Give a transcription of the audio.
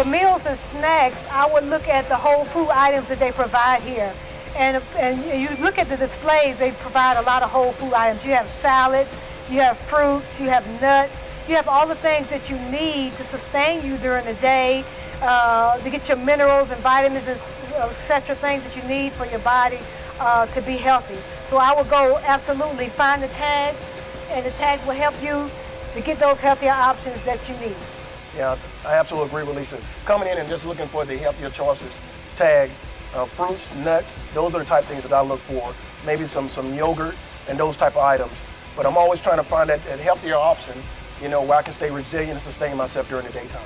for meals and snacks, I would look at the whole food items that they provide here. And, and you look at the displays, they provide a lot of whole food items. You have salads, you have fruits, you have nuts, you have all the things that you need to sustain you during the day, uh, to get your minerals and vitamins, and etc., things that you need for your body uh, to be healthy. So I would go absolutely find the tags, and the tags will help you to get those healthier options that you need. Yeah, I absolutely agree with Lisa. Coming in and just looking for the healthier choices, tags, uh, fruits, nuts, those are the type of things that I look for. Maybe some, some yogurt and those type of items. But I'm always trying to find that, that healthier option, you know, where I can stay resilient and sustain myself during the daytime.